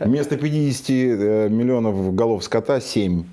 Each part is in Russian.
Вместо 50 э, миллионов голов скота 7.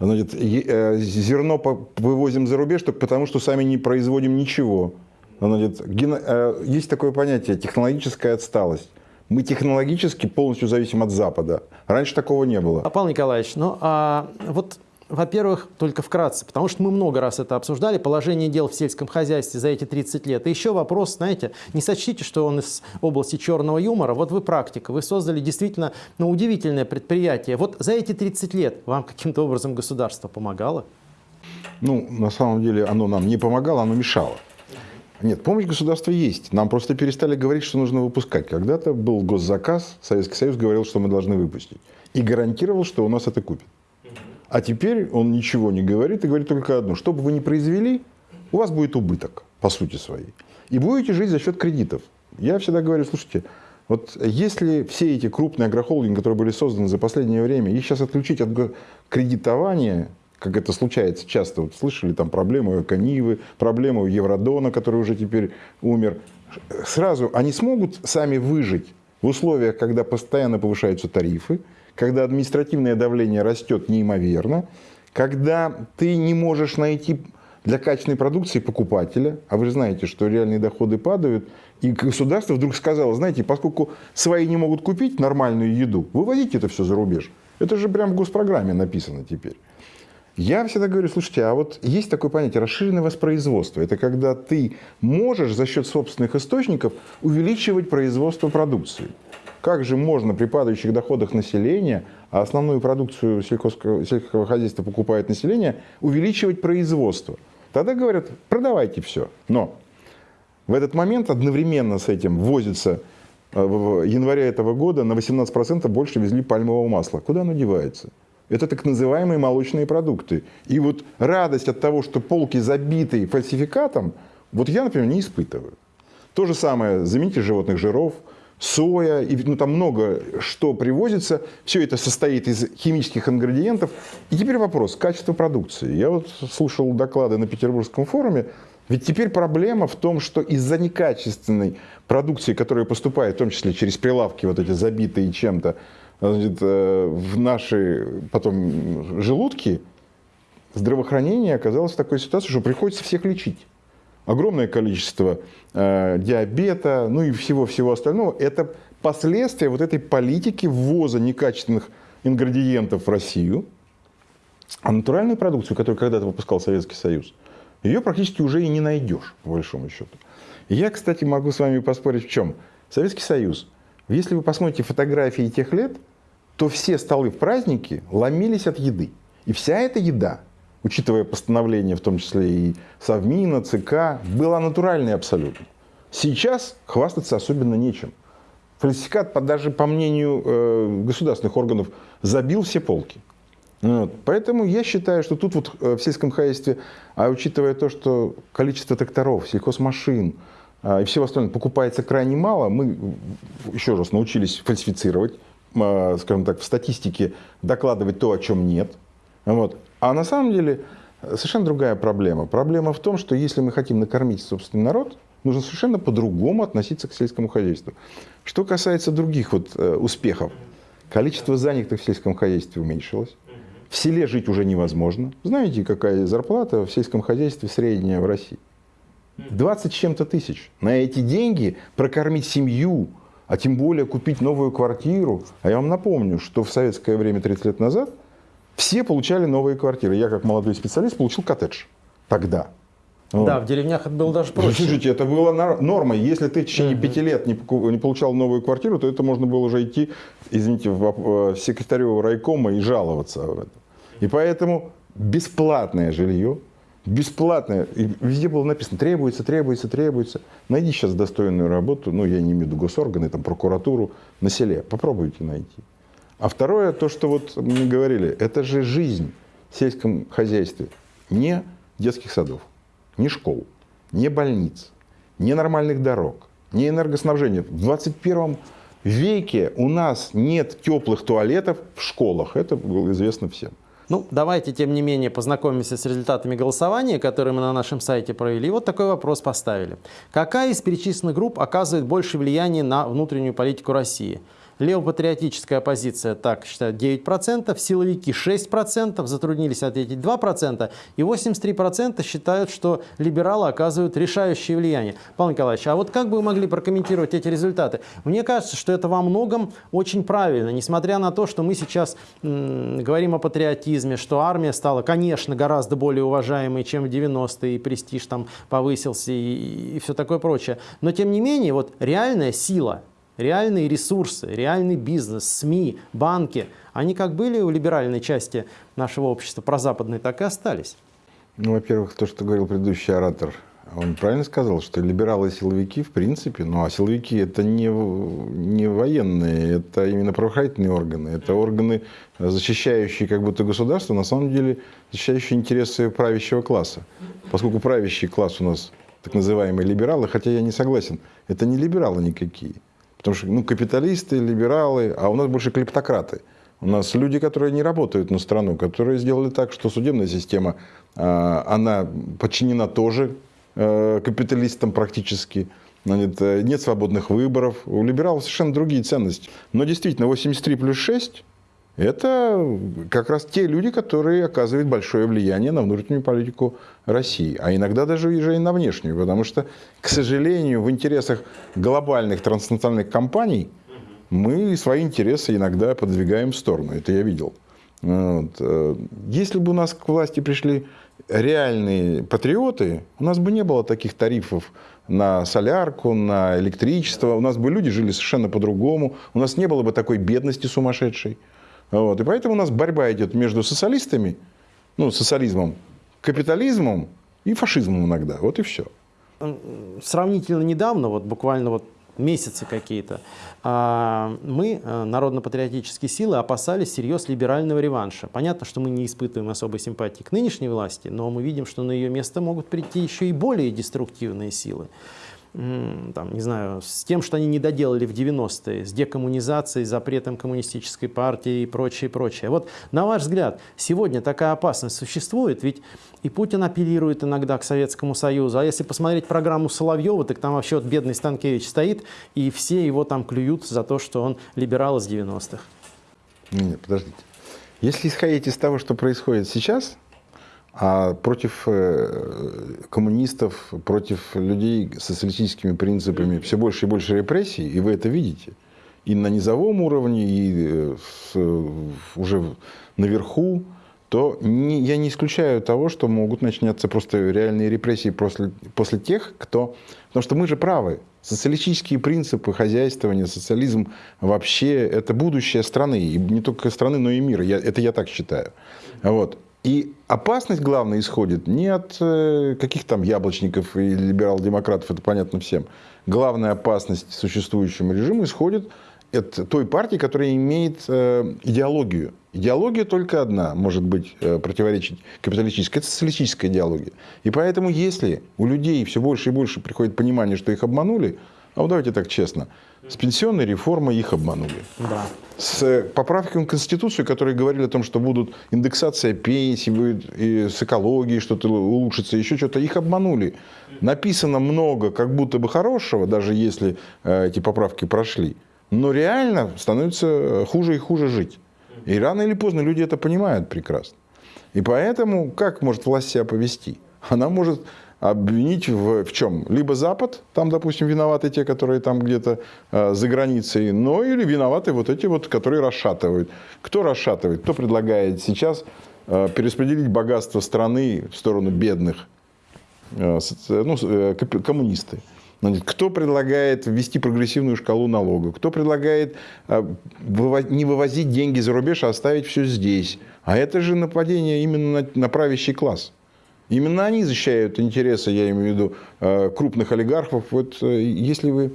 Значит, э, зерно вывозим за рубеж только потому, что сами не производим ничего. Значит, э, есть такое понятие технологическая отсталость. Мы технологически полностью зависим от Запада. Раньше такого не было. А, Павел Николаевич, ну а вот во-первых, только вкратце, потому что мы много раз это обсуждали, положение дел в сельском хозяйстве за эти 30 лет. И еще вопрос, знаете, не сочтите, что он из области черного юмора. Вот вы практика, вы создали действительно ну, удивительное предприятие. Вот за эти 30 лет вам каким-то образом государство помогало? Ну, на самом деле оно нам не помогало, оно мешало. Нет, помощь государства есть. Нам просто перестали говорить, что нужно выпускать. Когда-то был госзаказ, Советский Союз говорил, что мы должны выпустить. И гарантировал, что у нас это купят. А теперь он ничего не говорит и говорит только одно. Что бы вы ни произвели, у вас будет убыток, по сути своей. И будете жить за счет кредитов. Я всегда говорю, слушайте, вот если все эти крупные агрохолдинги, которые были созданы за последнее время, их сейчас отключить от кредитования, как это случается часто, вот слышали там проблемы у Канивы, проблемы Евродона, который уже теперь умер, сразу они смогут сами выжить в условиях, когда постоянно повышаются тарифы, когда административное давление растет неимоверно, когда ты не можешь найти для качественной продукции покупателя, а вы же знаете, что реальные доходы падают, и государство вдруг сказало, знаете, поскольку свои не могут купить нормальную еду, вывозите это все за рубеж. Это же прям в госпрограмме написано теперь. Я всегда говорю, слушайте, а вот есть такое понятие расширенное воспроизводство. Это когда ты можешь за счет собственных источников увеличивать производство продукции. Как же можно при падающих доходах населения, а основную продукцию сельского, хозяйства покупает население, увеличивать производство? Тогда говорят, продавайте все. Но в этот момент одновременно с этим возится э, в январе этого года на 18% больше везли пальмового масла. Куда оно девается? Это так называемые молочные продукты. И вот радость от того, что полки забиты фальсификатом, вот я, например, не испытываю. То же самое, замените животных жиров – соя, и, ну, там много что привозится. Все это состоит из химических ингредиентов. И теперь вопрос, качество продукции. Я вот слушал доклады на Петербургском форуме. Ведь теперь проблема в том, что из-за некачественной продукции, которая поступает, в том числе через прилавки, вот эти забитые чем-то, э, в наши потом желудки, здравоохранение оказалось в такой ситуации, что приходится всех лечить огромное количество э, диабета, ну и всего-всего остального. Это последствия вот этой политики ввоза некачественных ингредиентов в Россию. А натуральную продукцию, которую когда-то выпускал Советский Союз, ее практически уже и не найдешь, по большому счету. я, кстати, могу с вами поспорить в чем. Советский Союз, если вы посмотрите фотографии тех лет, то все столы в празднике ломились от еды. И вся эта еда учитывая постановление, в том числе и Совмина, ЦК, была натуральной абсолютно. Сейчас хвастаться особенно нечем. Фальсификат, даже по мнению э, государственных органов, забил все полки. Вот. Поэтому я считаю, что тут вот э, в сельском хозяйстве, а учитывая то, что количество тракторов, сельхозмашин э, и всего остального покупается крайне мало, мы еще раз научились фальсифицировать, скажем так, в статистике докладывать то, о чем нет. Вот. А на самом деле совершенно другая проблема. Проблема в том, что если мы хотим накормить собственный народ, нужно совершенно по-другому относиться к сельскому хозяйству. Что касается других вот, э, успехов, количество занятых в сельском хозяйстве уменьшилось. В селе жить уже невозможно. Знаете, какая зарплата в сельском хозяйстве средняя в России? 20 с чем-то тысяч. На эти деньги прокормить семью, а тем более купить новую квартиру. А я вам напомню, что в советское время 30 лет назад – все получали новые квартиры. Я, как молодой специалист, получил коттедж тогда. Вот. Да, в деревнях это было даже проще. Слушайте, это было нормой. Если ты в течение пяти лет не, не получал новую квартиру, то это можно было уже идти, извините, в секретарю райкома и жаловаться в это. И поэтому бесплатное жилье, бесплатное, и везде было написано, требуется, требуется, требуется. Найди сейчас достойную работу, ну, я не имею в виду госорганы, там, прокуратуру, на селе. Попробуйте найти. А второе, то, что вот мы говорили, это же жизнь в сельском хозяйстве. Не детских садов, не школ, не больниц, не нормальных дорог, не энергоснабжения. В 21 веке у нас нет теплых туалетов в школах. Это было известно всем. Ну, давайте, тем не менее, познакомимся с результатами голосования, которые мы на нашем сайте провели. И вот такой вопрос поставили. Какая из перечисленных групп оказывает больше влияния на внутреннюю политику России? Левопатриотическая оппозиция так считает 9%, силовики 6%, затруднились ответить 2%, и 83% считают, что либералы оказывают решающее влияние. Павел Николаевич, а вот как бы вы могли прокомментировать эти результаты? Мне кажется, что это во многом очень правильно, несмотря на то, что мы сейчас говорим о патриотизме, что армия стала, конечно, гораздо более уважаемой, чем в 90-е, и престиж там повысился и, и все такое прочее. Но тем не менее, вот реальная сила, реальные ресурсы, реальный бизнес, СМИ, банки, они как были у либеральной части нашего общества прозападной, так и остались. Ну, во-первых, то, что говорил предыдущий оратор, он правильно сказал, что либералы и силовики, в принципе, ну а силовики это не, не военные, это именно правоохранительные органы, это органы, защищающие как будто государство, на самом деле защищающие интересы правящего класса. Поскольку правящий класс у нас так называемые либералы, хотя я не согласен, это не либералы никакие. Потому что ну, капиталисты, либералы, а у нас больше клептократы. У нас люди, которые не работают на страну, которые сделали так, что судебная система, а, она подчинена тоже Э, капиталистам практически. Нет, э, нет свободных выборов. У либералов совершенно другие ценности. Но действительно, 83 плюс 6 – это как раз те люди, которые оказывают большое влияние на внутреннюю политику России. А иногда даже и на внешнюю. Потому что, к сожалению, в интересах глобальных транснациональных компаний мы свои интересы иногда подвигаем в сторону. Это я видел. Вот. Э, если бы у нас к власти пришли реальные патриоты, у нас бы не было таких тарифов на солярку, на электричество. У нас бы люди жили совершенно по-другому. У нас не было бы такой бедности сумасшедшей. Вот. И поэтому у нас борьба идет между социалистами, ну, социализмом, капитализмом и фашизмом иногда. Вот и все. Сравнительно недавно, вот буквально вот месяцы какие-то, а, мы, э, народно-патриотические силы, опасались серьез либерального реванша. Понятно, что мы не испытываем особой симпатии к нынешней власти, но мы видим, что на ее место могут прийти еще и более деструктивные силы там, не знаю, с тем, что они не доделали в 90-е, с декоммунизацией, запретом коммунистической партии и прочее, прочее. Вот на ваш взгляд, сегодня такая опасность существует? Ведь и Путин апеллирует иногда к Советскому Союзу, а если посмотреть программу Соловьева, так там вообще вот бедный Станкевич стоит, и все его там клюют за то, что он либерал из 90-х. Нет, подождите. Если исходить из того, что происходит сейчас, а против э, коммунистов, против людей с социалистическими принципами все больше и больше репрессий, и вы это видите. И на низовом уровне, и э, уже наверху, то не, я не исключаю того, что могут начаться просто реальные репрессии после, после тех, кто... Потому что мы же правы. Социалистические принципы хозяйствования, социализм вообще это будущее страны. И не только страны, но и мира. Я, это я так считаю. Вот. И опасность, главная исходит не от э, каких там яблочников и либерал-демократов, это понятно всем. Главная опасность существующему режиму исходит от той партии, которая имеет э, идеологию. Идеология только одна может быть э, противоречить капиталистической, это социалистическая идеология. И поэтому, если у людей все больше и больше приходит понимание, что их обманули, а вот давайте так честно, с пенсионной реформой их обманули. Да. С поправками в Конституцию, которые говорили о том, что будут индексация пенсий, будет и с экологией что-то улучшится, еще что-то, их обманули. Написано много как будто бы хорошего, даже если э, эти поправки прошли. Но реально становится хуже и хуже жить. И рано или поздно люди это понимают прекрасно. И поэтому как может власть себя повести? Она может обвинить в, в чем? Либо Запад, там, допустим, виноваты те, которые там где-то э, за границей, но или виноваты вот эти вот, которые расшатывают. Кто расшатывает? Кто предлагает сейчас э, перераспределить богатство страны в сторону бедных? Э, ну, э, коммунисты. Кто предлагает ввести прогрессивную шкалу налогов? Кто предлагает э, не вывозить деньги за рубеж, а оставить все здесь? А это же нападение именно на правящий класс. Именно они защищают интересы, я имею в виду, э, крупных олигархов. Вот э, если вы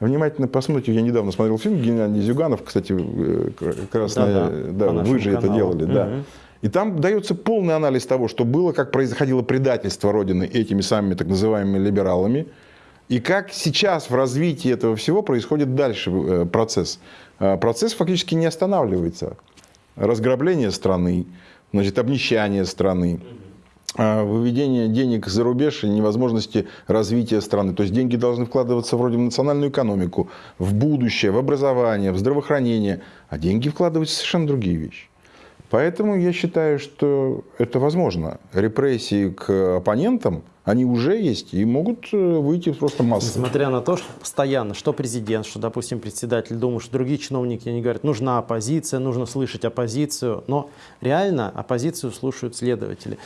внимательно посмотрите, я недавно смотрел фильм Геннадий Зюганов, кстати, э, раз да, да, да, вы же каналу. это делали, угу. да. И там дается полный анализ того, что было, как происходило предательство Родины этими самыми так называемыми либералами, и как сейчас в развитии этого всего происходит дальше процесс. Процесс фактически не останавливается. Разграбление страны, значит, обнищание страны, выведения денег за рубеж и невозможности развития страны. То есть деньги должны вкладываться вроде в национальную экономику, в будущее, в образование, в здравоохранение, а деньги вкладываются в совершенно другие вещи. Поэтому я считаю, что это возможно. Репрессии к оппонентам, они уже есть и могут э, выйти просто массово. Несмотря на то, что постоянно, что президент, что, допустим, председатель Думы, что другие чиновники, они говорят, нужна оппозиция, нужно слышать оппозицию, но реально оппозицию слушают следователи.